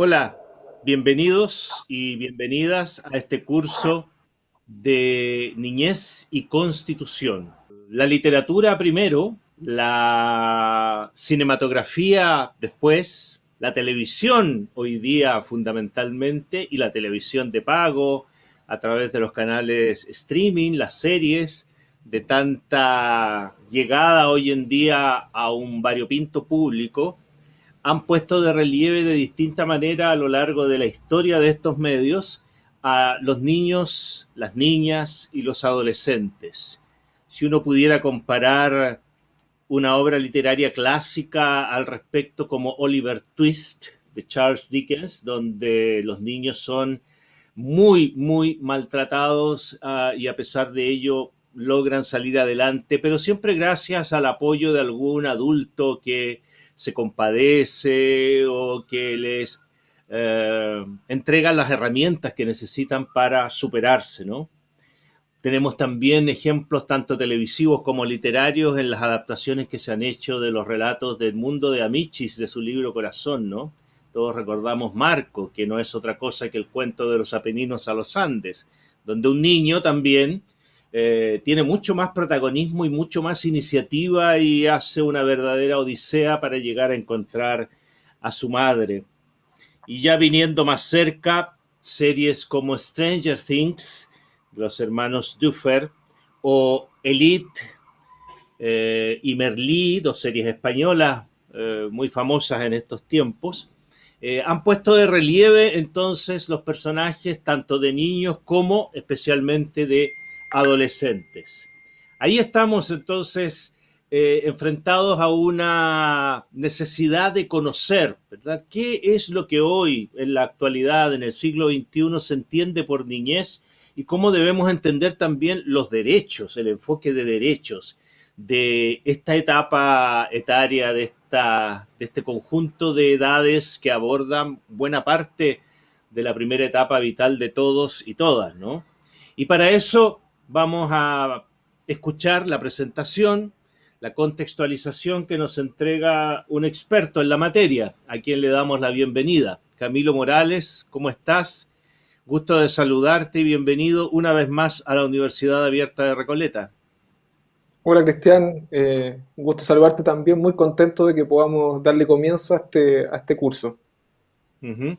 Hola, bienvenidos y bienvenidas a este curso de Niñez y Constitución. La literatura primero, la cinematografía después, la televisión hoy día fundamentalmente y la televisión de pago a través de los canales streaming, las series, de tanta llegada hoy en día a un variopinto público, han puesto de relieve de distinta manera a lo largo de la historia de estos medios a los niños, las niñas y los adolescentes. Si uno pudiera comparar una obra literaria clásica al respecto como Oliver Twist de Charles Dickens, donde los niños son muy, muy maltratados uh, y a pesar de ello logran salir adelante, pero siempre gracias al apoyo de algún adulto que se compadece o que les eh, entrega las herramientas que necesitan para superarse, ¿no? Tenemos también ejemplos tanto televisivos como literarios en las adaptaciones que se han hecho de los relatos del mundo de Amichis, de su libro Corazón, ¿no? Todos recordamos Marco, que no es otra cosa que el cuento de los Apeninos a los Andes, donde un niño también eh, tiene mucho más protagonismo y mucho más iniciativa y hace una verdadera odisea para llegar a encontrar a su madre. Y ya viniendo más cerca, series como Stranger Things, los hermanos Duffer, o Elite eh, y Merlí, dos series españolas eh, muy famosas en estos tiempos, han puesto de relieve entonces los personajes tanto de niños como especialmente de adolescentes. Ahí estamos entonces eh, enfrentados a una necesidad de conocer, ¿verdad? ¿Qué es lo que hoy, en la actualidad, en el siglo XXI, se entiende por niñez y cómo debemos entender también los derechos, el enfoque de derechos de esta etapa etaria, de, esta, de este conjunto de edades que abordan buena parte de la primera etapa vital de todos y todas, ¿no? Y para eso vamos a escuchar la presentación, la contextualización que nos entrega un experto en la materia, a quien le damos la bienvenida. Camilo Morales, ¿cómo estás? Gusto de saludarte y bienvenido una vez más a la Universidad Abierta de Recoleta. Hola Cristian, eh, un gusto saludarte también, muy contento de que podamos darle comienzo a este, a este curso. Uh -huh.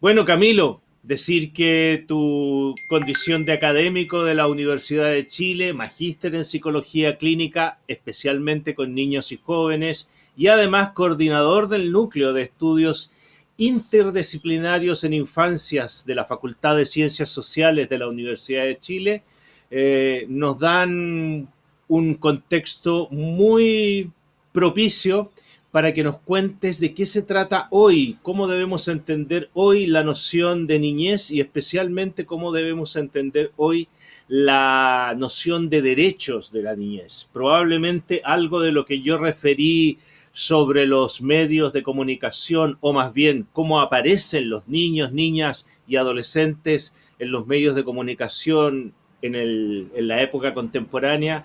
Bueno Camilo, decir que tu condición de académico de la Universidad de Chile, magíster en psicología clínica, especialmente con niños y jóvenes, y además coordinador del núcleo de estudios interdisciplinarios en infancias de la Facultad de Ciencias Sociales de la Universidad de Chile, eh, nos dan un contexto muy propicio para que nos cuentes de qué se trata hoy, cómo debemos entender hoy la noción de niñez y especialmente cómo debemos entender hoy la noción de derechos de la niñez. Probablemente algo de lo que yo referí sobre los medios de comunicación o más bien cómo aparecen los niños, niñas y adolescentes en los medios de comunicación en, la época contemporánea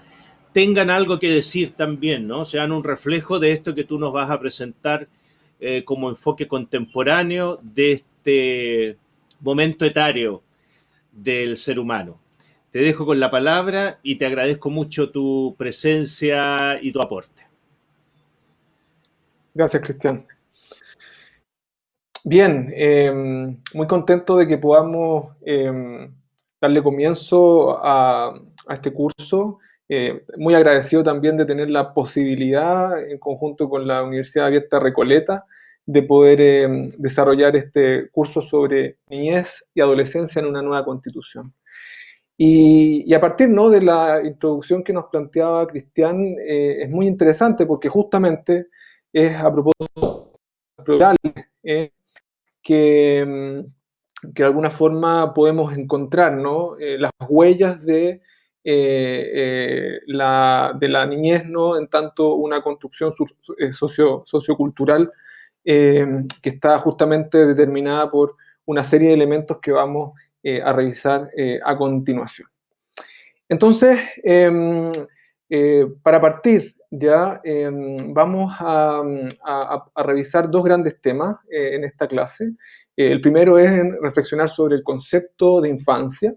tengan algo que decir también, ¿no? Sean un reflejo de esto que tú nos vas a presentar eh, como enfoque contemporáneo de este momento etario del ser humano. Te dejo con la palabra y te agradezco mucho tu presencia y tu aporte. Gracias, Cristian. Bien, eh, muy contento de que podamos eh, darle comienzo a este curso eh, muy agradecido también de tener la posibilidad, en conjunto con la Universidad Abierta Recoleta, de poder eh, desarrollar este curso sobre niñez y adolescencia en una nueva constitución. Y, a partir ¿no? de la introducción que nos planteaba Cristian, eh, es muy interesante porque justamente es a propósito de que, mm, que de alguna forma podemos encontrar ¿no? las huellas de eh, eh, de la niñez, ¿no? en tanto una construcción eh, socio, sociocultural que está justamente determinada por una serie de elementos que vamos a revisar a continuación. Entonces, em, para partir, ya em, vamos a, revisar dos grandes temas en esta clase. el primero es reflexionar sobre el concepto de infancia,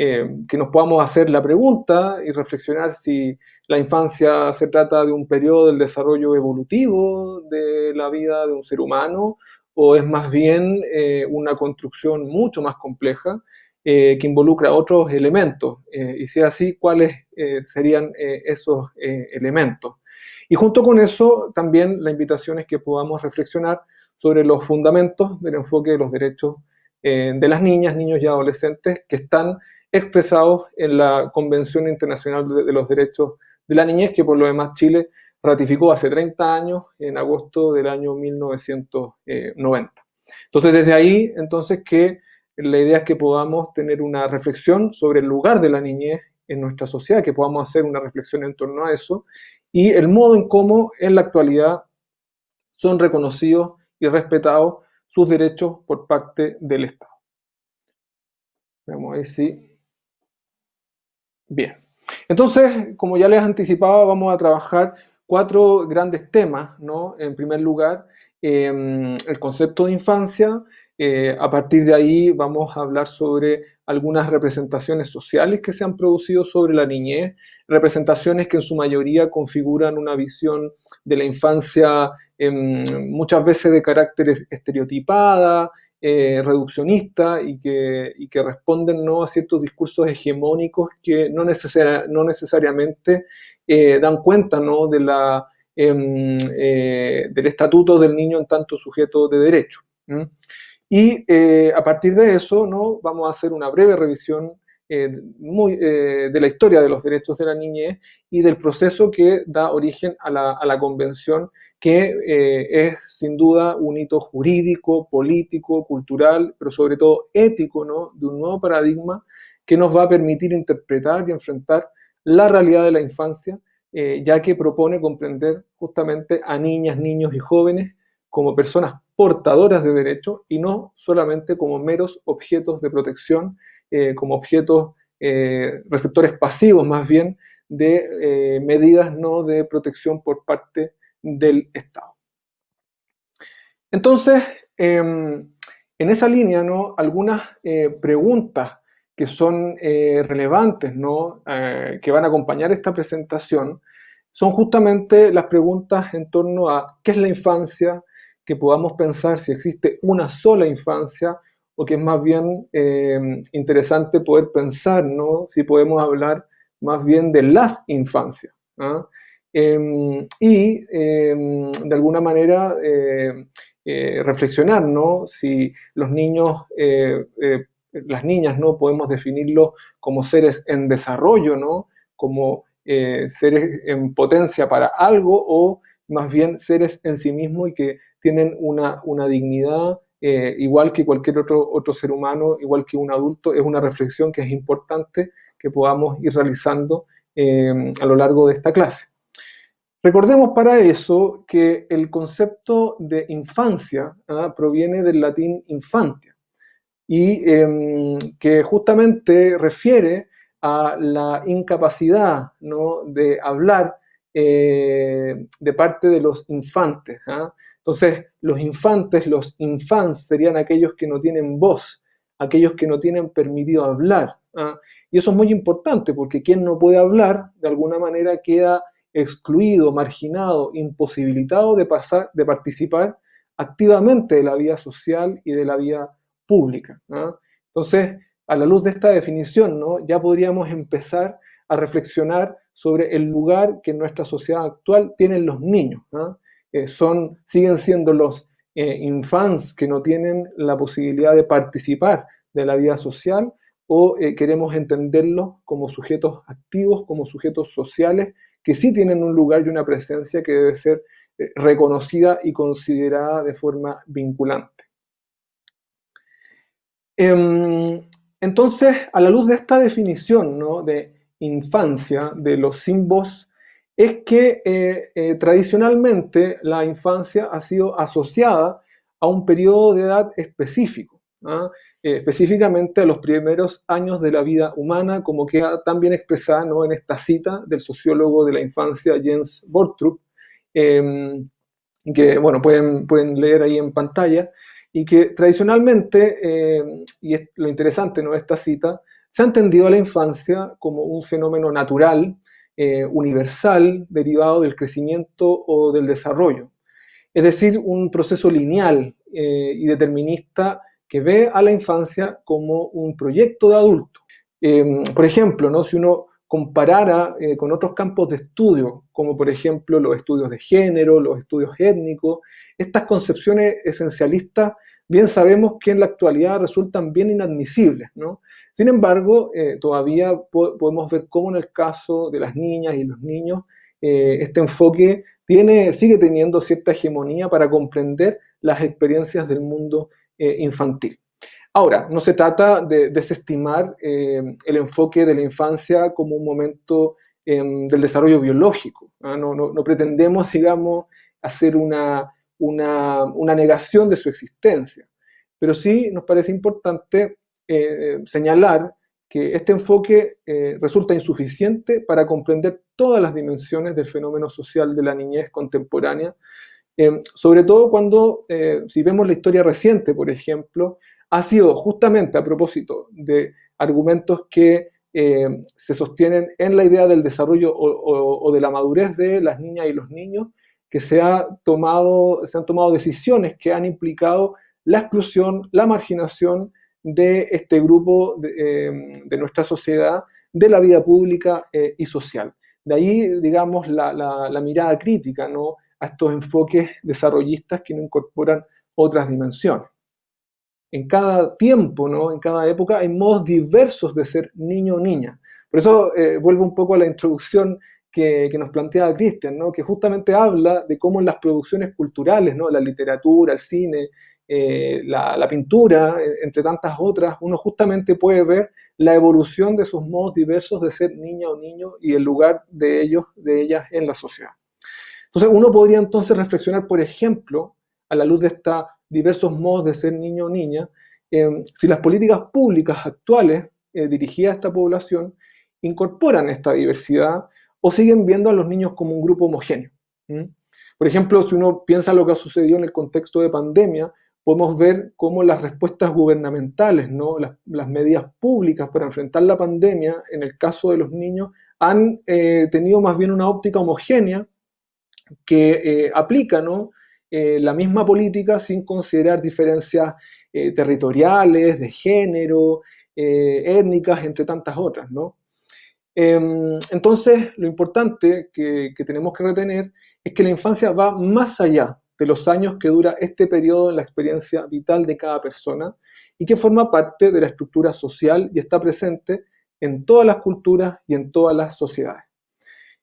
eh, que nos podamos hacer la pregunta y reflexionar si la infancia se trata de un periodo del desarrollo evolutivo de la vida de un ser humano o es más bien eh, una construcción mucho más compleja eh, que involucra otros elementos. y si es así, ¿cuáles serían esos elementos? Y junto con eso, también la invitación es que podamos reflexionar sobre los fundamentos del enfoque de los derechos de las niñas, niños y adolescentes que están expresados en la Convención Internacional de, los Derechos de la Niñez, que por lo demás Chile ratificó hace 30 años, en agosto del año 1990. Entonces, desde ahí, entonces, que la idea es que podamos tener una reflexión sobre el lugar de la niñez en nuestra sociedad, que podamos hacer una reflexión en torno a eso, y el modo en cómo en la actualidad son reconocidos y respetados sus derechos por parte del Estado. Vamos a ver si Bien. Entonces, como ya les anticipaba, vamos a trabajar cuatro grandes temas, ¿no? En primer lugar, em, el concepto de infancia. Eh, a partir de ahí vamos a hablar sobre algunas representaciones sociales que se han producido sobre la niñez, representaciones que en su mayoría configuran una visión de la infancia em, muchas veces de carácter estereotipada, eh, reduccionista y que, responden ¿no? a ciertos discursos hegemónicos que no, necesariamente eh, dan cuenta ¿no? em, eh, del estatuto del niño en tanto sujeto de derecho. Y a partir de eso ¿no? vamos a hacer una breve revisión muy, de la historia de los derechos de la niñez y del proceso que da origen a la, convención que eh, es sin duda un hito jurídico, político, cultural, pero sobre todo ético, ¿no? de un nuevo paradigma que nos va a permitir interpretar y enfrentar la realidad de la infancia, eh, ya que propone comprender justamente a niñas, niños y jóvenes como personas portadoras de derechos y no solamente como meros objetos de protección, eh, como objetos receptores pasivos más bien de medidas no de protección por parte del Estado. Entonces, em, en esa línea, ¿no? algunas eh, preguntas que son eh, relevantes, ¿no? Eh, que van a acompañar esta presentación, son justamente las preguntas en torno a qué es la infancia, que podamos pensar si existe una sola infancia o que es más bien em, interesante poder pensar, ¿no? si podemos hablar más bien de las infancias. ¿ah? Em, y em, de alguna manera eh, eh, reflexionar, ¿no? Si los niños, eh, las niñas, ¿no? Podemos definirlos como seres en desarrollo, ¿no? Como seres en potencia para algo o más bien seres en sí mismos y que tienen una dignidad igual que cualquier otro, otro ser humano, igual que un adulto, es una reflexión que es importante que podamos ir realizando em, a lo largo de esta clase. Recordemos para eso que el concepto de infancia ¿ah? proviene del latín infantia y em, que justamente refiere a la incapacidad ¿no? de hablar eh, de parte de los infantes. ¿ah? Entonces, los infantes, los infants, serían aquellos que no tienen voz, aquellos que no tienen permitido hablar. ¿ah? Y eso es muy importante porque quien no puede hablar, de alguna manera queda excluido, marginado, imposibilitado de, pasar, de participar activamente de la vida social y de la vida pública. Entonces, a la luz de esta definición, ¿no? ya podríamos empezar a reflexionar sobre el lugar que en nuestra sociedad actual tienen los niños. Eh, son, siguen siendo los eh, infants que no tienen la posibilidad de participar de la vida social o eh, queremos entenderlos como sujetos activos, como sujetos sociales que sí tienen un lugar y una presencia que debe ser eh, reconocida y considerada de forma vinculante. Em, entonces, a la luz de esta definición ¿no? de infancia, de los símbolos, es que eh, eh, tradicionalmente la infancia ha sido asociada a un periodo de edad específico. ¿ah? específicamente a los primeros años de la vida humana, como queda tan bien expresada ¿no? en esta cita del sociólogo de la infancia Jens Bortrup, em, que bueno, pueden, pueden leer ahí en pantalla, y que tradicionalmente, em, y es lo interesante ¿no? esta cita, se ha entendido a la infancia como un fenómeno natural, eh, universal, derivado del crecimiento o del desarrollo. Es decir, un proceso lineal eh, y determinista que ve a la infancia como un proyecto de adulto. Em, por ejemplo, ¿no? si uno comparara eh, con otros campos de estudio, como por ejemplo los estudios de género, los estudios étnicos, estas concepciones esencialistas bien sabemos que en la actualidad resultan bien inadmisibles. ¿no? Sin embargo, eh, todavía podemos ver cómo en el caso de las niñas y los niños, eh, este enfoque tiene, sigue teniendo cierta hegemonía para comprender las experiencias del mundo eh, infantil. Ahora, no se trata de desestimar el enfoque de la infancia como un momento em, del desarrollo biológico. no, pretendemos, digamos, hacer una, una, negación de su existencia, pero sí nos parece importante eh, señalar que este enfoque resulta insuficiente para comprender todas las dimensiones del fenómeno social de la niñez contemporánea Em, sobre todo cuando, eh, si vemos la historia reciente, por ejemplo, ha sido justamente a propósito de argumentos que se sostienen en la idea del desarrollo o, de la madurez de las niñas y los niños, que se, ha tomado, se han tomado decisiones que han implicado la exclusión, la marginación de este grupo de, em, nuestra sociedad, de la vida pública eh, y social. De ahí, digamos, la, la mirada crítica, ¿no? a estos enfoques desarrollistas que no incorporan otras dimensiones. En cada tiempo, ¿no? en cada época, hay modos diversos de ser niño o niña. Por eso eh, vuelvo un poco a la introducción que, nos planteaba Cristian, ¿no? que justamente habla de cómo en las producciones culturales, ¿no? la literatura, el cine, eh, la, pintura, eh, entre tantas otras, uno justamente puede ver la evolución de esos modos diversos de ser niña o niño y el lugar de ellos, de ellas en la sociedad. Entonces uno podría entonces reflexionar, por ejemplo, a la luz de estos diversos modos de ser niño o niña, si las políticas públicas actuales eh, dirigidas a esta población incorporan esta diversidad o siguen viendo a los niños como un grupo homogéneo. Por ejemplo, si uno piensa lo que ha sucedido en el contexto de pandemia, podemos ver cómo las respuestas gubernamentales, ¿no? las, medidas públicas para enfrentar la pandemia, en el caso de los niños, han eh, tenido más bien una óptica homogénea que eh, aplica eh, la misma política sin considerar diferencias eh, territoriales, de género, étnicas, entre tantas otras. Em, entonces, lo importante que, tenemos que retener es que la infancia va más allá de los años que dura este periodo en la experiencia vital de cada persona y que forma parte de la estructura social y está presente en todas las culturas y en todas las sociedades.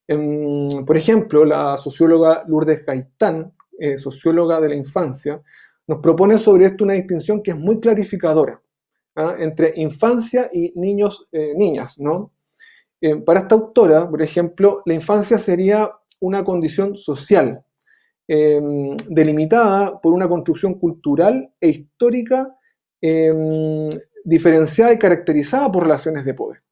Em, por ejemplo, la socióloga Lourdes Gaitán, eh, socióloga de la infancia, nos propone sobre esto una distinción que es muy clarificadora ¿ah? entre infancia y niños, eh, niñas. ¿no? Eh, para esta autora, por ejemplo, la infancia sería una condición social, em, delimitada por una construcción cultural e histórica em, diferenciada y caracterizada por relaciones de poder.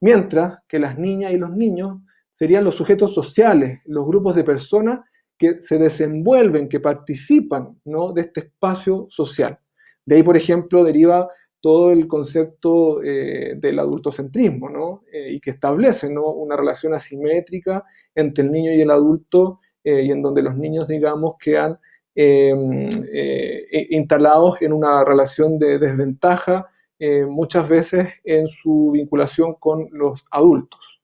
Mientras que las niñas y los niños serían los sujetos sociales, los grupos de personas que se desenvuelven, que participan ¿no? de este espacio social. De ahí, por ejemplo, deriva todo el concepto eh, del adultocentrismo, ¿no? Eh, y que establece ¿no? una relación asimétrica entre el niño y el adulto, eh, y en donde los niños, digamos, quedan em, instalados en una relación de desventaja, muchas veces en su vinculación con los adultos.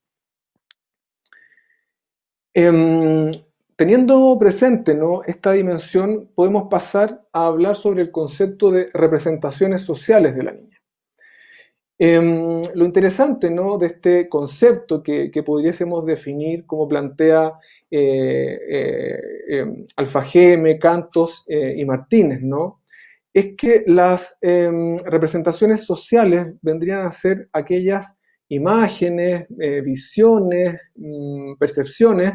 Em, teniendo presente ¿no? esta dimensión, podemos pasar a hablar sobre el concepto de representaciones sociales de la niña. Em, lo interesante ¿no? de este concepto que, pudiésemos definir como plantea eh, eh, em, Alfajeme, Cantos eh, y Martínez, ¿no? es que las representaciones sociales vendrían a ser aquellas imágenes, eh, visiones, mm, percepciones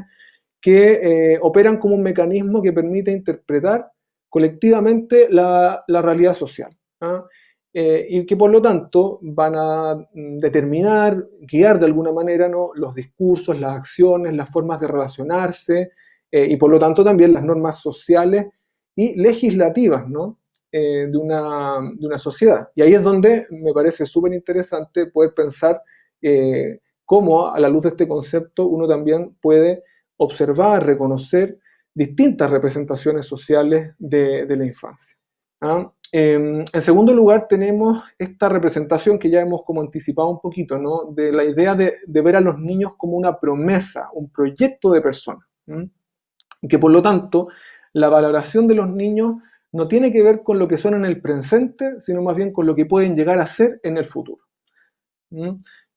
que eh, operan como un mecanismo que permite interpretar colectivamente la, realidad social. ¿ah? y que por lo tanto van a mm, determinar, guiar de alguna manera ¿no? los discursos, las acciones, las formas de relacionarse y por lo tanto también las normas sociales y legislativas ¿no? de, una, de, una, sociedad. Y ahí es donde me parece súper interesante poder pensar cómo a la luz de este concepto uno también puede observar, reconocer distintas representaciones sociales de, la infancia. ¿ah? Em, en segundo lugar, tenemos esta representación que ya hemos como anticipado un poquito, ¿no? de la idea de, ver a los niños como una promesa, un proyecto de persona. Y que por lo tanto, la valoración de los niños no tiene que ver con lo que son en el presente, sino más bien con lo que pueden llegar a ser en el futuro.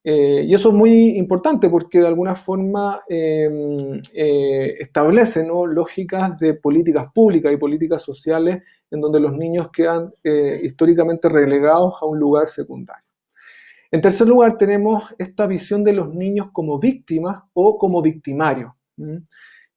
Y eso es muy importante porque de alguna forma em, eh, establece lógicas de políticas públicas y políticas sociales en donde los niños quedan eh, históricamente relegados a un lugar secundario. En tercer lugar, tenemos esta visión de los niños como víctimas o como victimarios,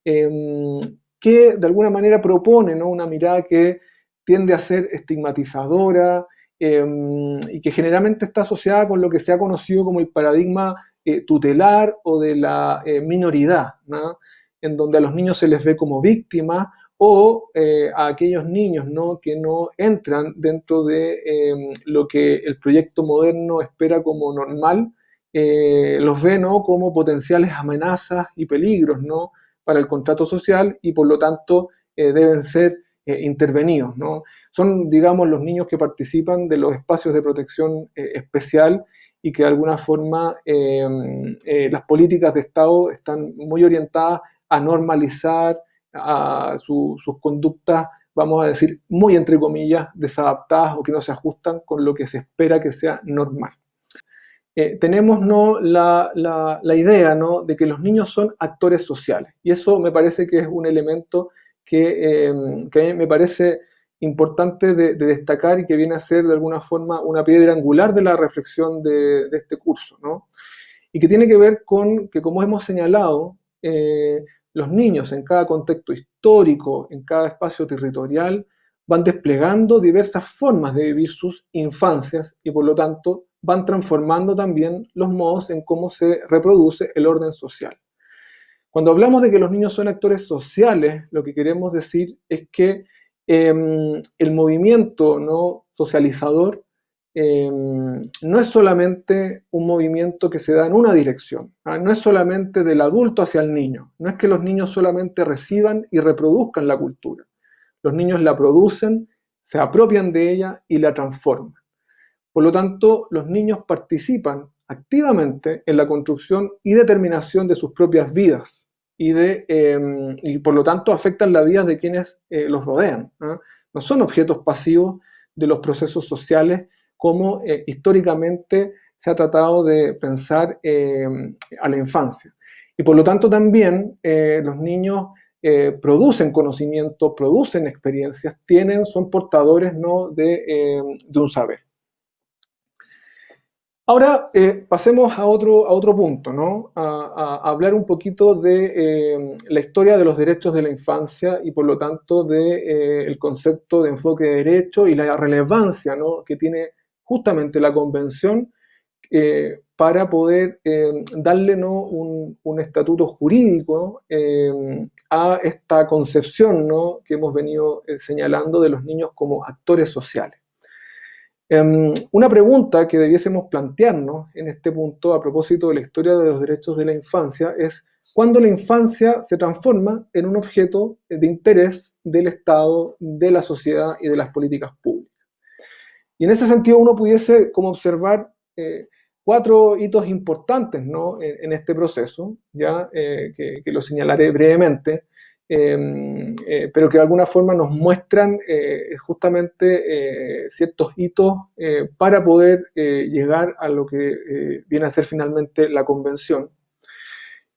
em, que de alguna manera propone una mirada que tiende a ser estigmatizadora, Em, y que generalmente está asociada con lo que se ha conocido como el paradigma eh, tutelar o de la eh, minoridad, en donde a los niños se les ve como víctimas o eh, a aquellos niños ¿no? que no entran dentro de em, lo que el proyecto moderno espera como normal, los ve ¿no? como potenciales amenazas y peligros ¿no? para el contrato social y por lo tanto deben ser eh, intervenidos. ¿no? Son, digamos, los niños que participan de los espacios de protección eh, especial y que de alguna forma em, eh, las políticas de Estado están muy orientadas a normalizar a sus conductas, vamos a decir, muy entre comillas, desadaptadas o que no se ajustan con lo que se espera que sea normal. tenemos ¿no? la, la, la, idea ¿no? de que los niños son actores sociales y eso me parece que es un elemento Em, que, me parece importante de, destacar y que viene a ser de alguna forma una piedra angular de la reflexión de, este curso, ¿no? Y que tiene que ver con que, como hemos señalado, eh, los niños en cada contexto histórico, en cada espacio territorial, van desplegando diversas formas de vivir sus infancias y por lo tanto van transformando también los modos en cómo se reproduce el orden social. Cuando hablamos de que los niños son actores sociales, lo que queremos decir es que em, el movimiento ¿no? socializador em, no es solamente un movimiento que se da en una dirección, ¿ah? no es solamente del adulto hacia el niño, no es que los niños solamente reciban y reproduzcan la cultura, los niños la producen, se apropian de ella y la transforman. Por lo tanto, los niños participan activamente en la construcción y determinación de sus propias vidas y, de, em, y por lo tanto afectan la vida de quienes eh, los rodean. No son objetos pasivos de los procesos sociales como eh, históricamente se ha tratado de pensar em, a la infancia. Y por lo tanto también eh, los niños producen conocimiento, producen experiencias, tienen, son portadores ¿no? de, em, de un saber. Ahora eh, pasemos a otro, a otro punto, ¿no? a, hablar un poquito de eh, la historia de los derechos de la infancia y por lo tanto del de, eh, concepto de enfoque de derecho y la relevancia ¿no? que tiene justamente la convención para poder darle ¿no? un, un, estatuto jurídico a esta concepción ¿no? que hemos venido señalando de los niños como actores sociales. Em, una pregunta que debiésemos plantearnos en este punto a propósito de la historia de los derechos de la infancia es cuándo la infancia se transforma en un objeto de interés del Estado, de la sociedad y de las políticas públicas. Y en ese sentido uno pudiese como observar eh, cuatro hitos importantes en, este proceso, ya eh, que, lo señalaré brevemente. Em, eh, pero que de alguna forma nos muestran eh, justamente eh, ciertos hitos para poder llegar a lo que viene a ser finalmente la convención.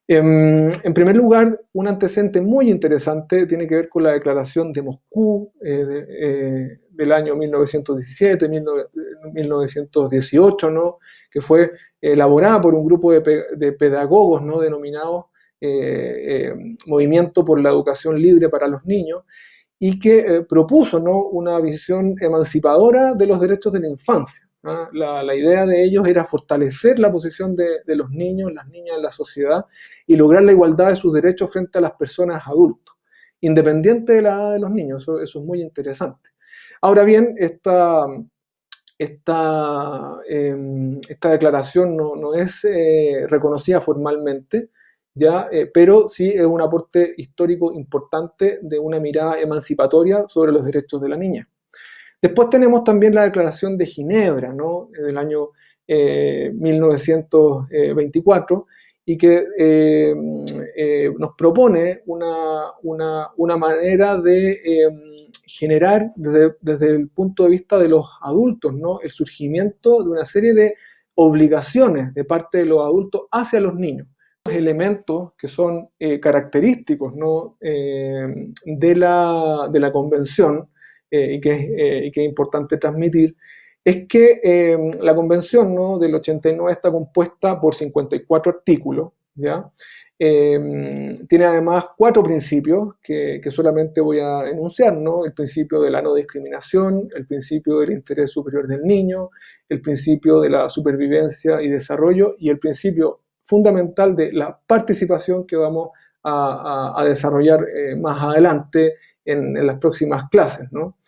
Em, en primer lugar, un antecedente muy interesante tiene que ver con la declaración de Moscú del año 1917, 1918, ¿no? que fue elaborada por un grupo de, pedagogos ¿no? denominados eh, eh, movimiento por la educación libre para los niños, y que propuso ¿no? una visión emancipadora de los derechos de la infancia. ¿ah? La, idea de ellos era fortalecer la posición de, los niños, las niñas en la sociedad y lograr la igualdad de sus derechos frente a las personas adultas, independiente de la edad de los niños. Eso, es muy interesante. Ahora bien, esta, esta, em, esta declaración no, es eh, reconocida formalmente, Eh, pero sí es un aporte histórico importante de una mirada emancipatoria sobre los derechos de la niña. Después tenemos también la Declaración de Ginebra, ¿no? del año 1924, eh, y que eh, eh, nos propone una, manera de generar desde, el punto de vista de los adultos, el surgimiento de una serie de obligaciones de parte de los adultos hacia los niños elementos que son característicos ¿no? de, la, de, la, convención eh, y, que es, eh, importante transmitir, es que em, la convención del 89 está compuesta por 54 artículos. Em, tiene además cuatro principios que, solamente voy a enunciar. El principio de la no discriminación, el principio del interés superior del niño, el principio de la supervivencia y desarrollo y el principio fundamental de la participación que vamos a, desarrollar eh, más adelante en, las próximas clases. ¿no?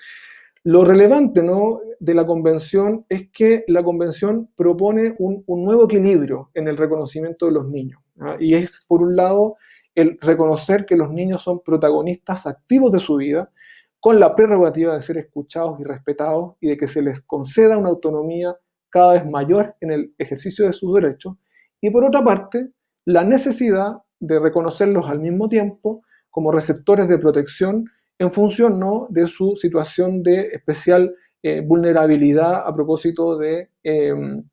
Lo relevante ¿no? de la convención es que la convención propone un, nuevo equilibrio en el reconocimiento de los niños. Y es, por un lado, el reconocer que los niños son protagonistas activos de su vida, con la prerrogativa de ser escuchados y respetados y de que se les conceda una autonomía cada vez mayor en el ejercicio de sus derechos. Y por otra parte, la necesidad de reconocerlos al mismo tiempo como receptores de protección en función ¿no? de su situación de especial eh, vulnerabilidad a propósito de, em,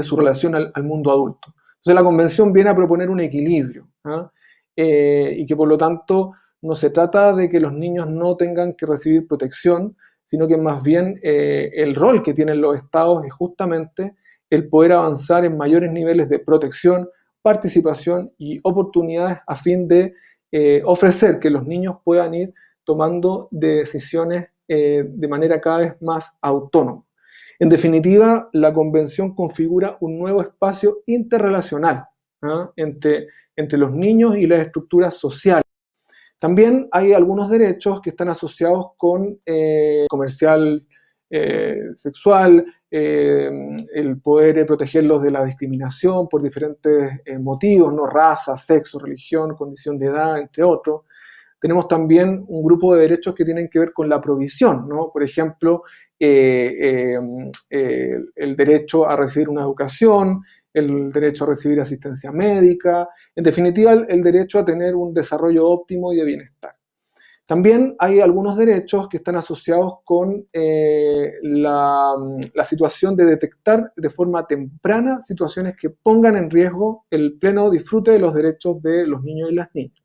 su relación al, mundo adulto. Entonces la convención viene a proponer un equilibrio ¿ah? eh, y que por lo tanto no se trata de que los niños no tengan que recibir protección, sino que más bien eh, el rol que tienen los estados es justamente el poder avanzar en mayores niveles de protección, participación y oportunidades a fin de ofrecer que los niños puedan ir tomando decisiones eh, de manera cada vez más autónoma. En definitiva, la convención configura un nuevo espacio interrelacional ¿ah? entre, entre los niños y las estructuras sociales. También hay algunos derechos que están asociados con eh, comercial eh, sexual, el poder protegerlos de la discriminación por diferentes motivos, ¿no? raza, sexo, religión, condición de edad, entre otros tenemos también un grupo de derechos que tienen que ver con la provisión, ¿no? Por ejemplo, eh, eh, el derecho a recibir una educación, el derecho a recibir asistencia médica, en definitiva, el, derecho a tener un desarrollo óptimo y de bienestar. También hay algunos derechos que están asociados con eh, la, situación de detectar de forma temprana situaciones que pongan en riesgo el pleno disfrute de los derechos de los niños y las niñas.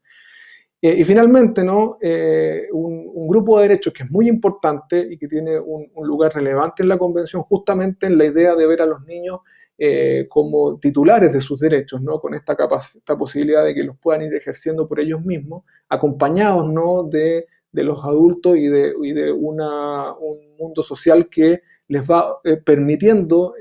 Eh, y finalmente, ¿no? Eh, un, grupo de derechos que es muy importante y que tiene un, lugar relevante en la Convención, justamente en la idea de ver a los niños eh, como titulares de sus derechos, ¿no? con esta, esta posibilidad de que los puedan ir ejerciendo por ellos mismos, acompañados ¿no? de, de los adultos y de, y de una, un mundo social que les va permitiendo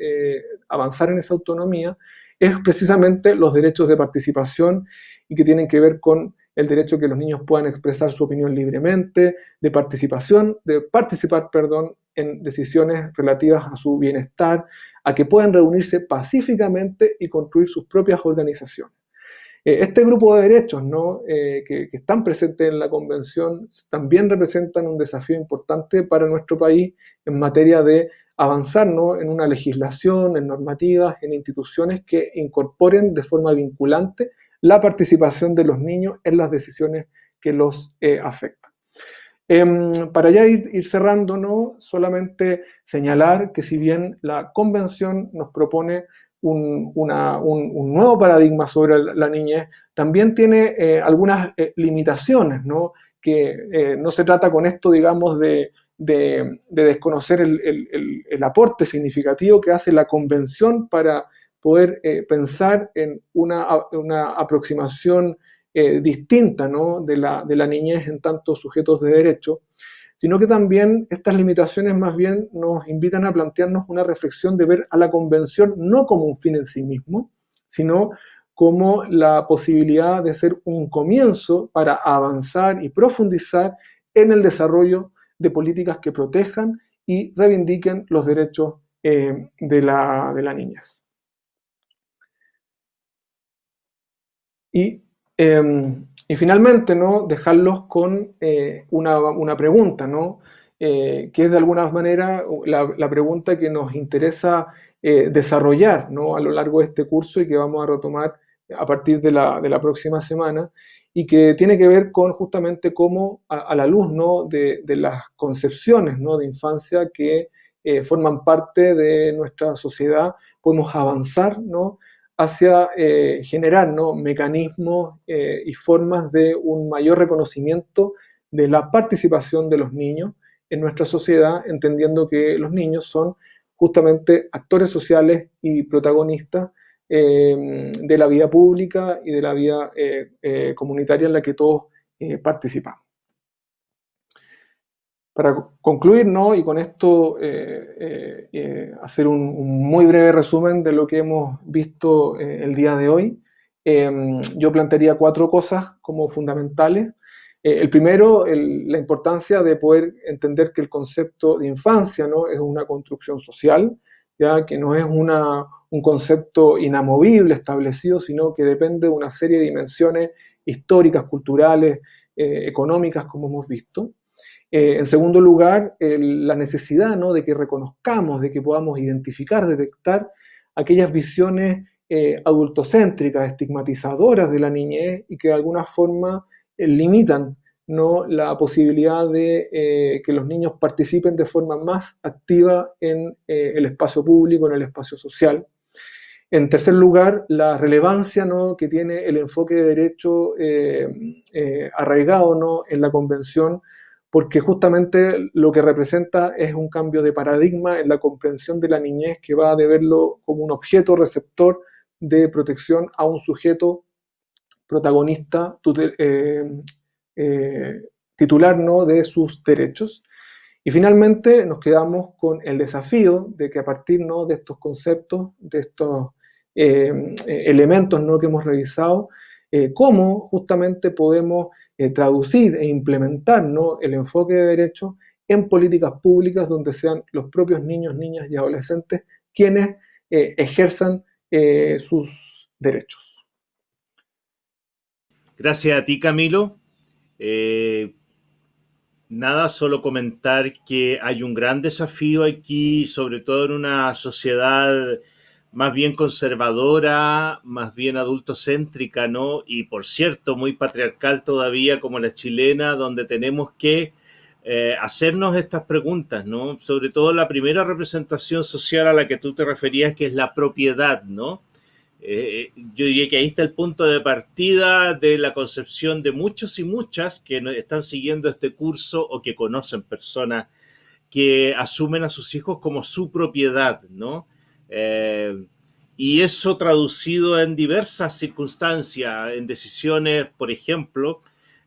avanzar en esa autonomía, es precisamente los derechos de participación y que tienen que ver con el derecho que los niños puedan expresar su opinión libremente, de participación, de participar, perdón, en decisiones relativas a su bienestar, a que puedan reunirse pacíficamente y construir sus propias organizaciones. Eh, este grupo de derechos ¿no? Eh, que, están presentes en la Convención también representan un desafío importante para nuestro país en materia de avanzar en una legislación, en normativas, en instituciones que incorporen de forma vinculante la participación de los niños en las decisiones que los eh, afectan. Em, para ya ir, cerrando, ¿no? solamente señalar que si bien la convención nos propone un, nuevo paradigma sobre la, niñez, también tiene eh, algunas eh, limitaciones, ¿no? que no se trata con esto, digamos, de, desconocer el, aporte significativo que hace la convención para poder eh, pensar en una, aproximación distinta de, la, de niñez en tantos sujetos de derecho, sino que también estas limitaciones más bien nos invitan a plantearnos una reflexión de ver a la convención no como un fin en sí mismo, sino como la posibilidad de ser un comienzo para avanzar y profundizar en el desarrollo de políticas que protejan y reivindiquen los derechos eh, de, la, de, la, niñez. Y em, y finalmente, ¿no? dejarlos con eh, una, pregunta, ¿no? Eh, que es de alguna manera la, pregunta que nos interesa eh, desarrollar ¿no? a lo largo de este curso y que vamos a retomar a partir de la, de la próxima semana y que tiene que ver con justamente cómo a, la luz ¿no? de, de, las concepciones ¿no? de infancia que forman parte de nuestra sociedad podemos avanzar ¿no? Hacia eh, generar mecanismos eh, y formas de un mayor reconocimiento de la participación de los niños en nuestra sociedad, entendiendo que los niños son justamente actores sociales y protagonistas eh, de la vida pública y de la vida comunitaria en la que todos participamos. Para concluir, ¿no? y con esto eh, eh, eh, hacer un, muy breve resumen de lo que hemos visto el día de hoy, em, yo plantearía cuatro cosas como fundamentales. el primero, la importancia de poder entender que el concepto de infancia ¿no? es una construcción social, ya que no es una, un concepto inamovible, establecido, sino que depende de una serie de dimensiones históricas, culturales, económicas, como hemos visto. Eh, en segundo lugar, la necesidad ¿no? de que reconozcamos, de que podamos identificar, detectar aquellas visiones eh, adultocéntricas, estigmatizadoras de la niñez y que de alguna forma eh, limitan ¿no? la posibilidad de que los niños participen de forma más activa en el espacio público, en el espacio social. En tercer lugar, la relevancia ¿no? que tiene el enfoque de derecho arraigado ¿no? en la Convención porque justamente lo que representa es un cambio de paradigma en la comprensión de la niñez que va de verlo como un objeto receptor de protección a un sujeto protagonista eh, eh, titular ¿no? de sus derechos. Y finalmente nos quedamos con el desafío de que a partir ¿no? de estos conceptos, de estos eh, elementos ¿no? que hemos revisado, cómo justamente podemos eh, traducir e implementar el enfoque de derecho en políticas públicas donde sean los propios niños, niñas y adolescentes quienes eh, ejerzan eh, sus derechos. Gracias a ti, Camilo. nada, solo comentar que hay un gran desafío aquí, sobre todo en una sociedad más bien conservadora, más bien adultocéntrica, ¿no? Y por cierto, muy patriarcal todavía como la chilena, donde tenemos que eh, hacernos estas preguntas, ¿no? Sobre todo la primera representación social a la que tú te referías, que es la propiedad, ¿no? Eh, yo diría que ahí está el punto de partida de la concepción de muchos y muchas que están siguiendo este curso o que conocen personas que asumen a sus hijos como su propiedad, ¿no? Eh, y eso traducido en diversas circunstancias, en decisiones, por ejemplo,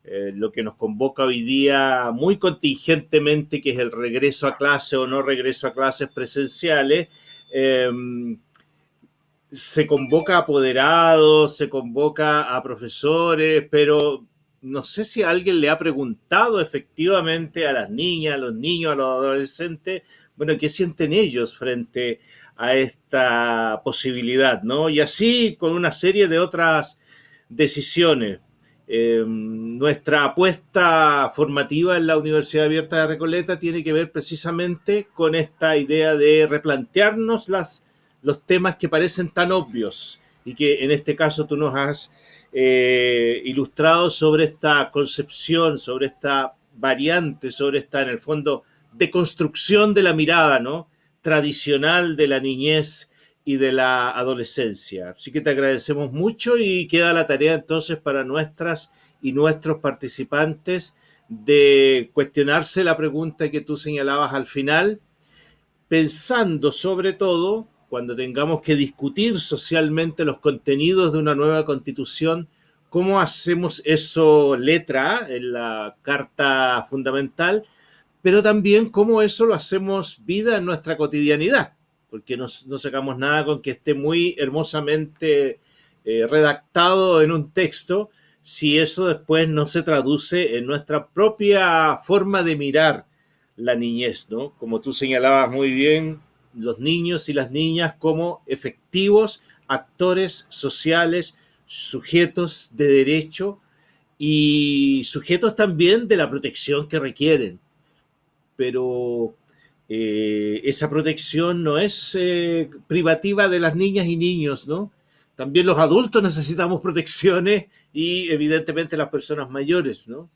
eh, lo que nos convoca hoy día muy contingentemente, que es el regreso a clase o no regreso a clases presenciales, em, se convoca a apoderados, se convoca a profesores, pero no sé si alguien le ha preguntado efectivamente a las niñas, a los niños, a los adolescentes, bueno, ¿qué sienten ellos frente a esta posibilidad? ¿no? Y así con una serie de otras decisiones. Em, nuestra apuesta formativa en la Universidad Abierta de Recoleta tiene que ver precisamente con esta idea de replantearnos las, los temas que parecen tan obvios y que en este caso tú nos has eh, ilustrado sobre esta concepción, sobre esta variante, sobre esta, en el fondo, de construcción de la mirada, ¿no? Tradicional de la niñez y de la adolescencia. Así que te agradecemos mucho y queda la tarea entonces para nuestras y nuestros participantes de cuestionarse la pregunta que tú señalabas al final, pensando sobre todo, cuando tengamos que discutir socialmente los contenidos de una nueva constitución, cómo hacemos eso letra en la Carta Fundamental, pero también cómo eso lo hacemos vida en nuestra cotidianidad, porque no, sacamos nada con que esté muy hermosamente eh, redactado en un texto, si eso después no se traduce en nuestra propia forma de mirar la niñez, ¿no? Como tú señalabas muy bien, los niños y las niñas como efectivos actores sociales, sujetos de derecho y sujetos también de la protección que requieren. Pero eh, esa protección no es eh, privativa de las niñas y niños, ¿no? También los adultos necesitamos protecciones y evidentemente las personas mayores, ¿no?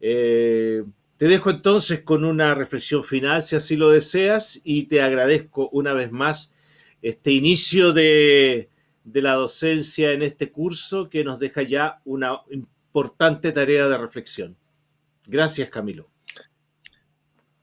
Eh, te dejo entonces con una reflexión final, si así lo deseas, y te agradezco una vez más este inicio de, la docencia en este curso que nos deja ya una importante tarea de reflexión. Gracias, Camilo.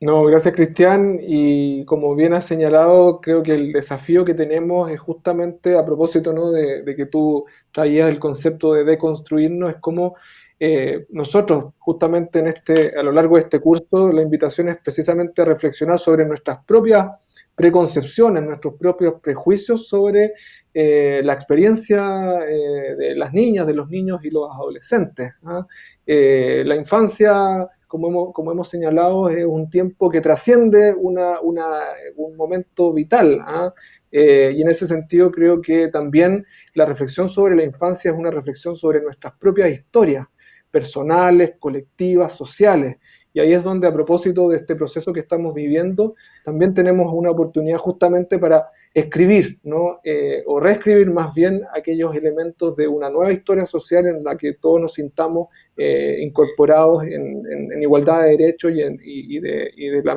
No, gracias, Cristian. Y como bien has señalado, creo que el desafío que tenemos es justamente a propósito ¿no? de, que tú traías el concepto de deconstruirnos, es como eh, nosotros, justamente en este, a lo largo de este curso, la invitación es precisamente a reflexionar sobre nuestras propias preconcepciones, nuestros propios prejuicios sobre eh, la experiencia eh, de las niñas, de los niños y los adolescentes. ¿ah? la infancia, como hemos, como hemos, señalado, es un tiempo que trasciende un momento vital. ¿ah? y en ese sentido creo que también la reflexión sobre la infancia es una reflexión sobre nuestras propias historias personales, colectivas, sociales. Y ahí es donde a propósito de este proceso que estamos viviendo, también tenemos una oportunidad justamente para escribir, ¿no? Eh, o reescribir más bien aquellos elementos de una nueva historia social en la que todos nos sintamos eh, incorporados en, igualdad de derechos y, y en la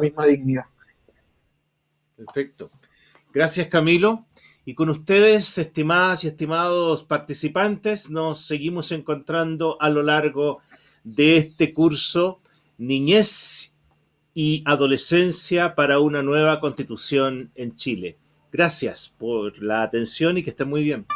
misma dignidad. Perfecto. Gracias, Camilo. Y con ustedes, estimadas y estimados participantes, nos seguimos encontrando a lo largo de este curso Niñez y Adolescencia para una nueva constitución en Chile. Gracias por la atención y que estén muy bien.